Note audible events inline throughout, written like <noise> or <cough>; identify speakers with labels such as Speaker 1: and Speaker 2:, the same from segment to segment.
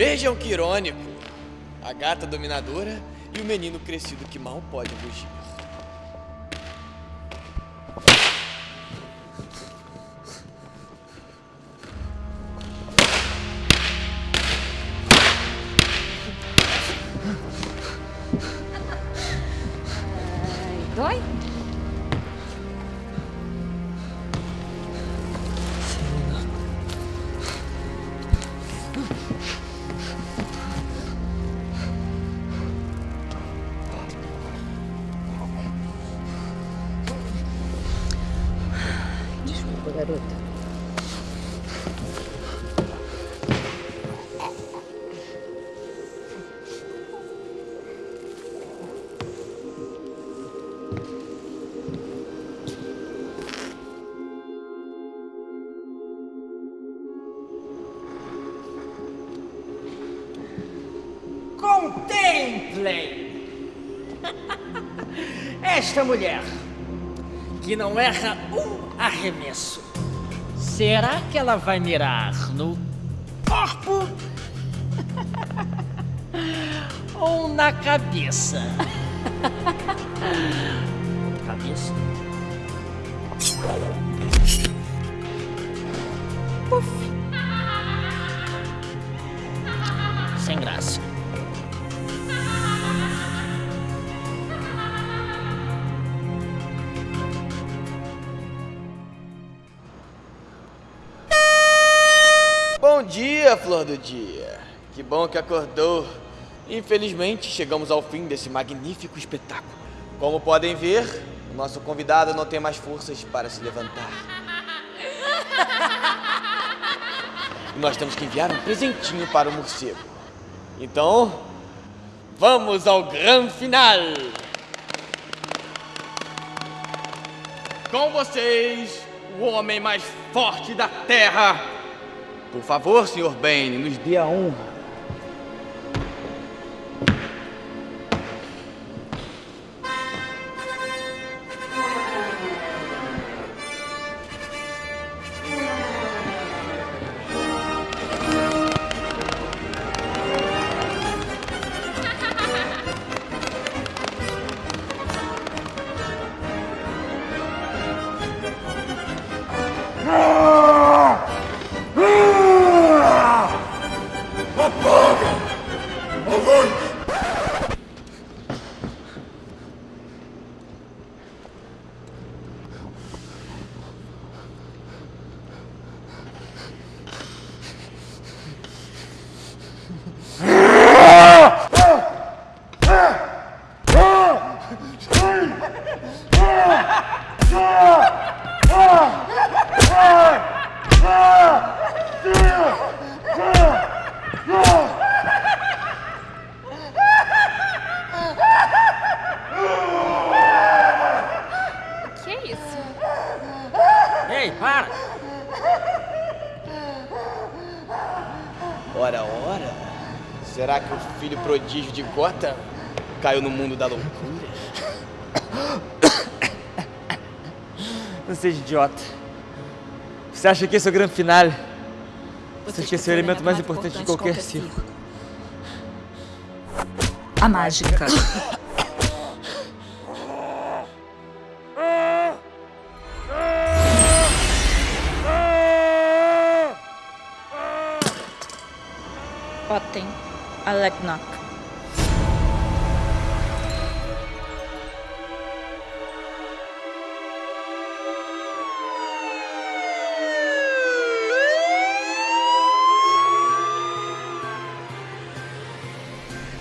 Speaker 1: Vejam que irônico. A gata dominadora e o menino crescido que mal pode fugir.
Speaker 2: Desculpa, garota.
Speaker 3: Contemplem <laughs> esta mulher que não erra um arremesso. Será que ela vai mirar no corpo <laughs> ou na cabeça? <laughs> Cabeça? Puf. Sem graça.
Speaker 1: Bom dia, flor do dia. Que bom que acordou. Infelizmente, chegamos ao fim desse magnífico espetáculo. Como podem ver, o nosso convidado não tem mais forças para se levantar. E nós temos que enviar um presentinho para o morcego. Então, vamos ao grande final. Com vocês, o homem mais forte da Terra. Por favor, Sr. Bane, nos dê a honra. Será que o filho prodígio de Gotham caiu no mundo da loucura? <coughs>
Speaker 4: Não seja idiota. Você acha que esse é o grande finale? Você esqueceu o elemento mais importante de qualquer circo.
Speaker 5: A mágica. <coughs>
Speaker 6: Aleknak.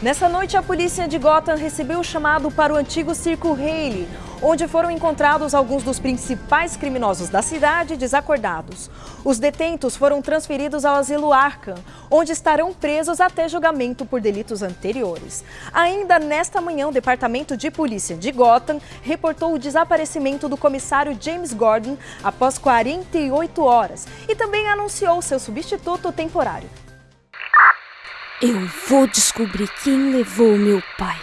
Speaker 7: Nessa noite, a polícia de Gotham recebeu o chamado para o antigo circo Haley, onde foram encontrados alguns dos principais criminosos da cidade desacordados. Os detentos foram transferidos ao asilo Arkham, onde estarão presos até julgamento por delitos anteriores. Ainda nesta manhã, o Departamento de Polícia de Gotham reportou o desaparecimento do comissário James Gordon após 48 horas e também anunciou seu substituto temporário.
Speaker 5: Eu vou descobrir quem levou meu pai.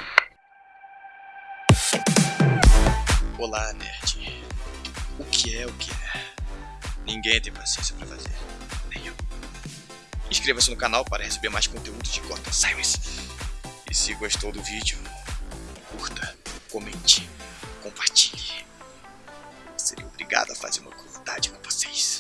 Speaker 8: Olá, nerd. O que é o que é? Ninguém tem paciência pra fazer. Nem eu.
Speaker 1: Inscreva-se no canal para receber mais conteúdo de Gotham Sirens. E se gostou do vídeo, curta, comente, compartilhe. Seria obrigado a fazer uma comunidade com vocês.